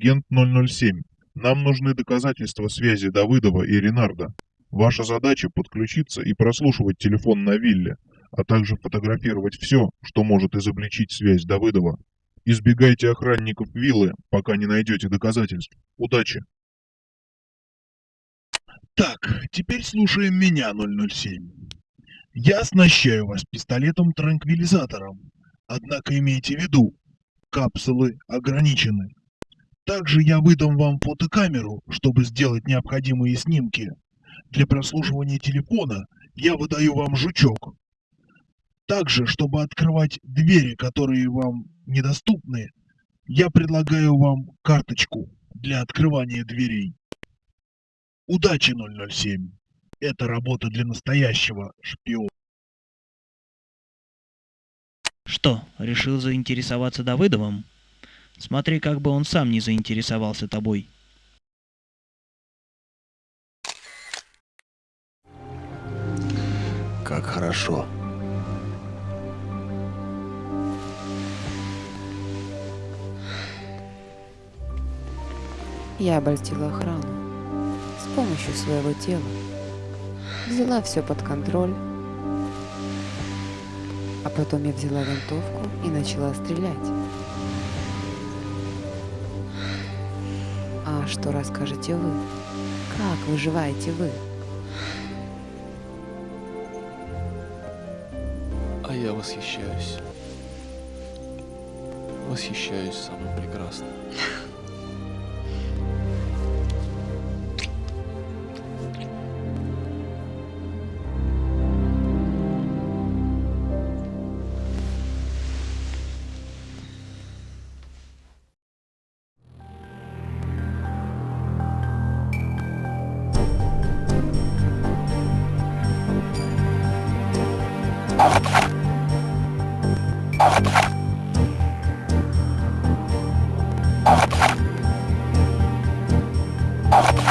Агент 007. Нам нужны доказательства связи Давыдова и Ренарда. Ваша задача подключиться и прослушивать телефон на вилле, а также фотографировать все, что может изобличить связь Давыдова. Избегайте охранников виллы, пока не найдете доказательств. Удачи! Так, теперь слушаем меня, 007. Я оснащаю вас пистолетом-транквилизатором. Однако имейте в виду, капсулы ограничены. Также я выдам вам фотокамеру, чтобы сделать необходимые снимки. Для прослушивания телефона я выдаю вам жучок. Также, чтобы открывать двери, которые вам недоступны, я предлагаю вам карточку для открывания дверей. Удачи, 007. Это работа для настоящего шпиона. Что, решил заинтересоваться Давыдовым? Смотри, как бы он сам не заинтересовался тобой. Как хорошо. Я обольстила охрану с помощью своего тела. Взяла все под контроль. А потом я взяла винтовку и начала стрелять. Что расскажете вы? Как выживаете вы? А я восхищаюсь. Восхищаюсь самым прекрасным. you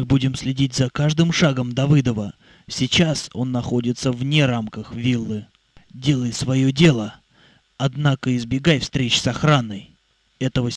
Мы будем следить за каждым шагом Давыдова. Сейчас он находится вне рамках виллы. Делай свое дело, однако избегай встреч с охраной. Этого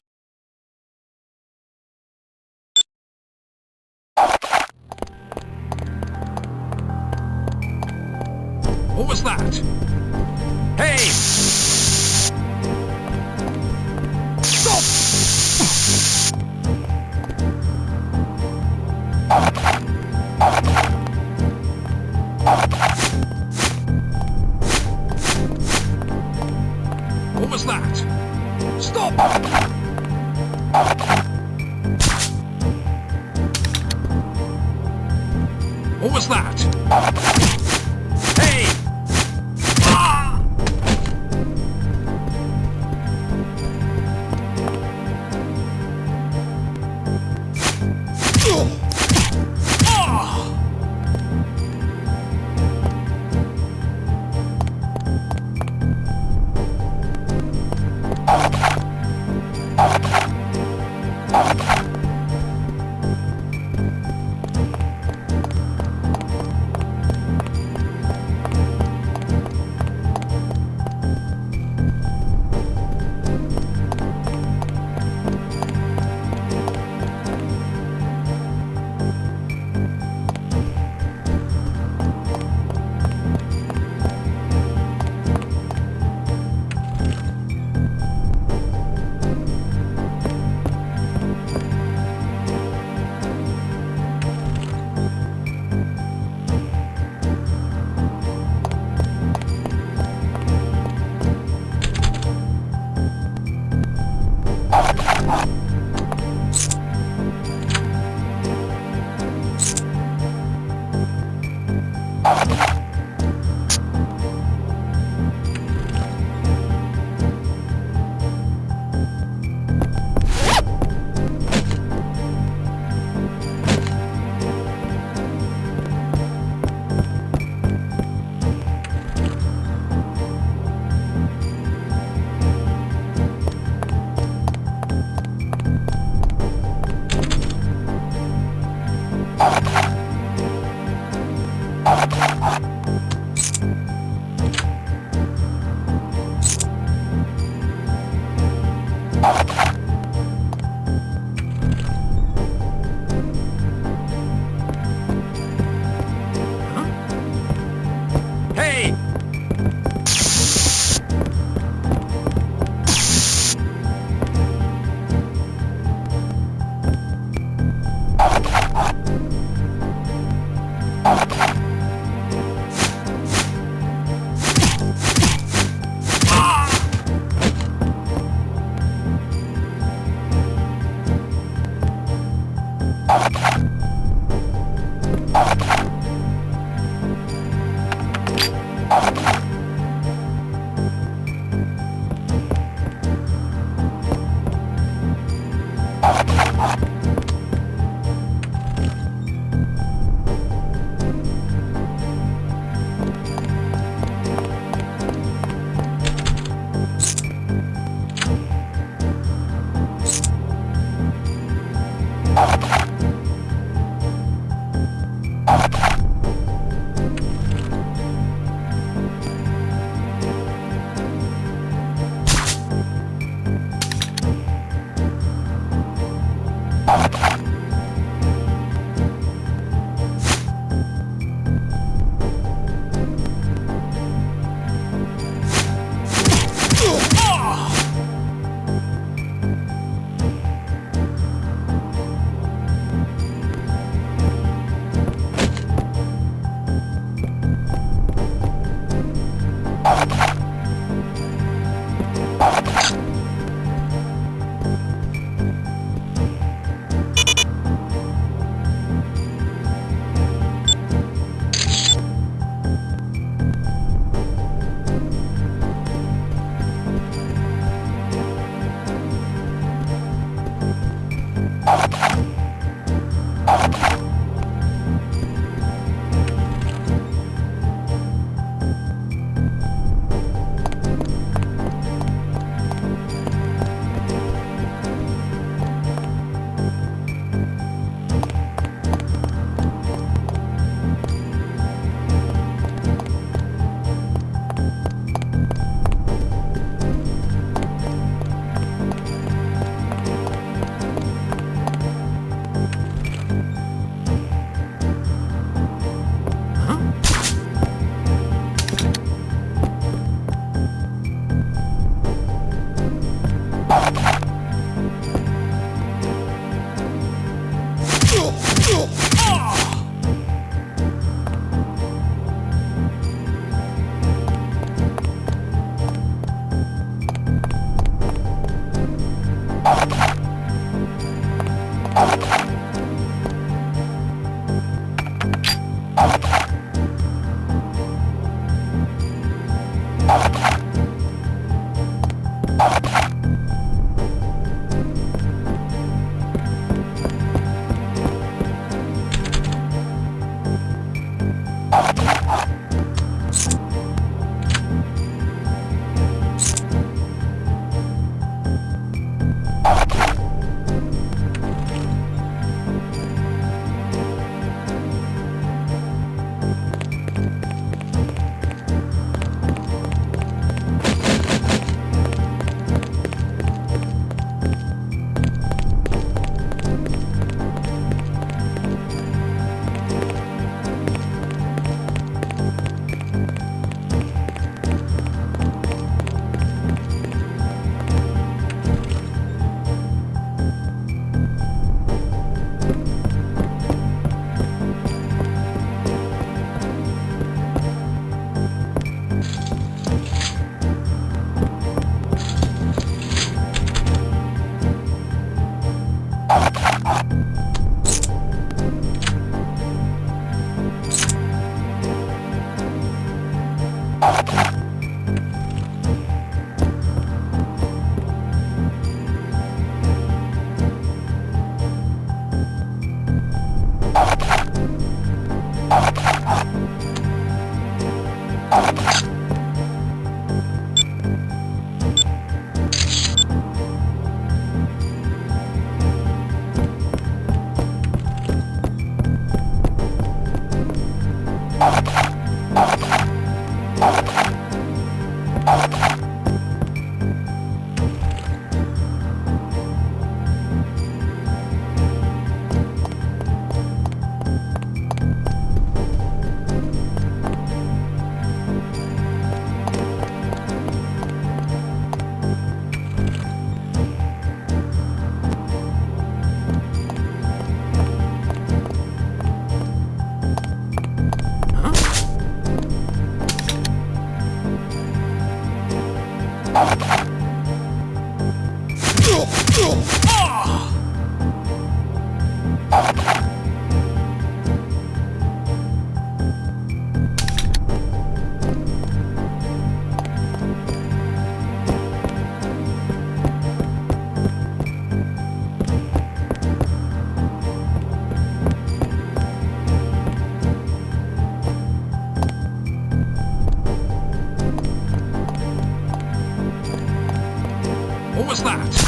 was that?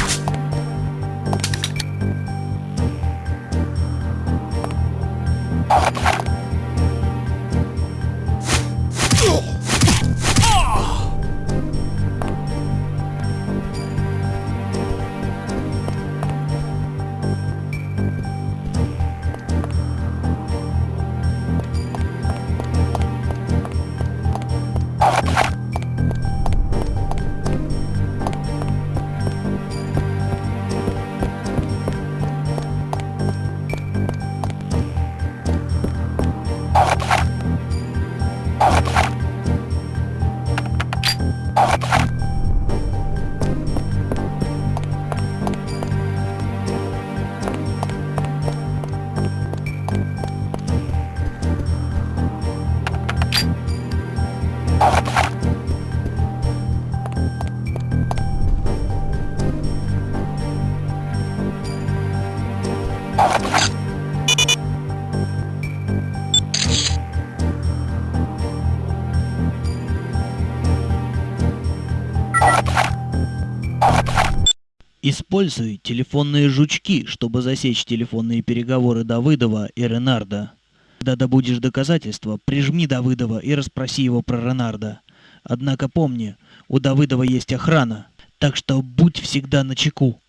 Используй телефонные жучки, чтобы засечь телефонные переговоры Давыдова и Ренарда. Когда добудешь доказательства, прижми Давыдова и расспроси его про Ренарда. Однако помни, у Давыдова есть охрана, так что будь всегда на чеку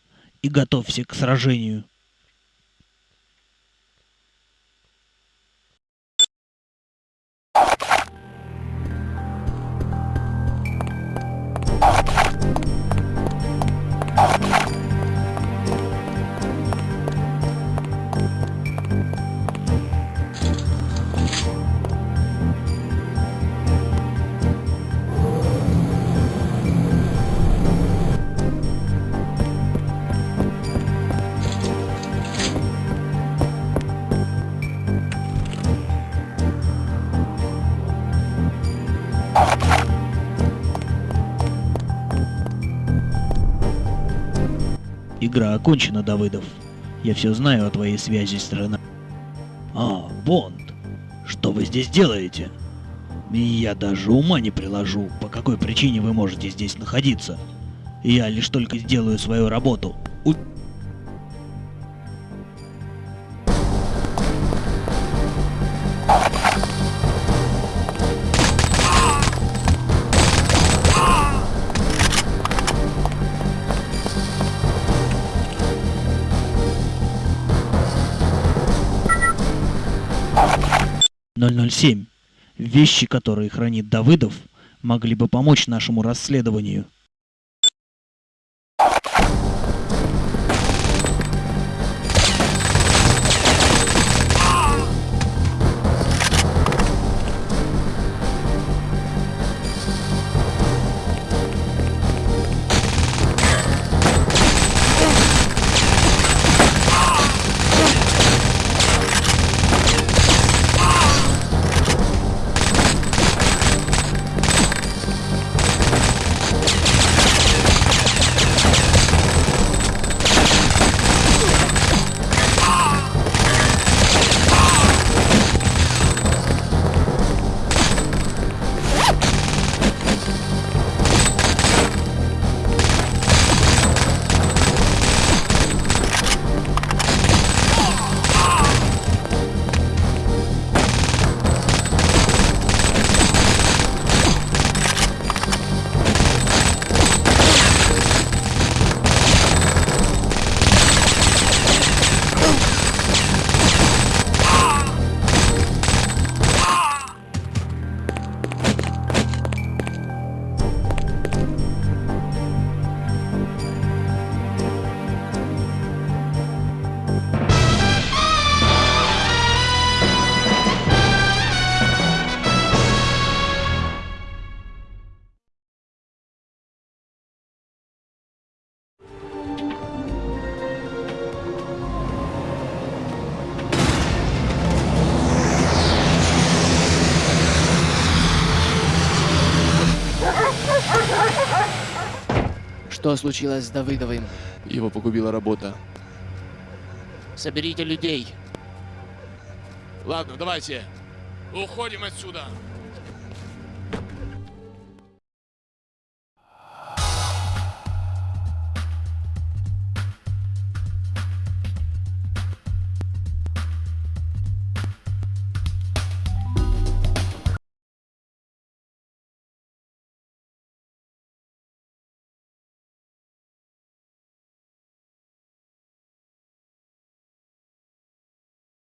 и готовься к сражению. Игра окончена, Давыдов. Я все знаю о твоей связи с Рена. А, Бонд, что вы здесь делаете? Я даже ума не приложу, по какой причине вы можете здесь находиться. Я лишь только сделаю свою работу. У- «007. Вещи, которые хранит Давыдов, могли бы помочь нашему расследованию. Что случилось с Давыдовым? Его погубила работа. Соберите людей. Ладно, давайте. Уходим отсюда.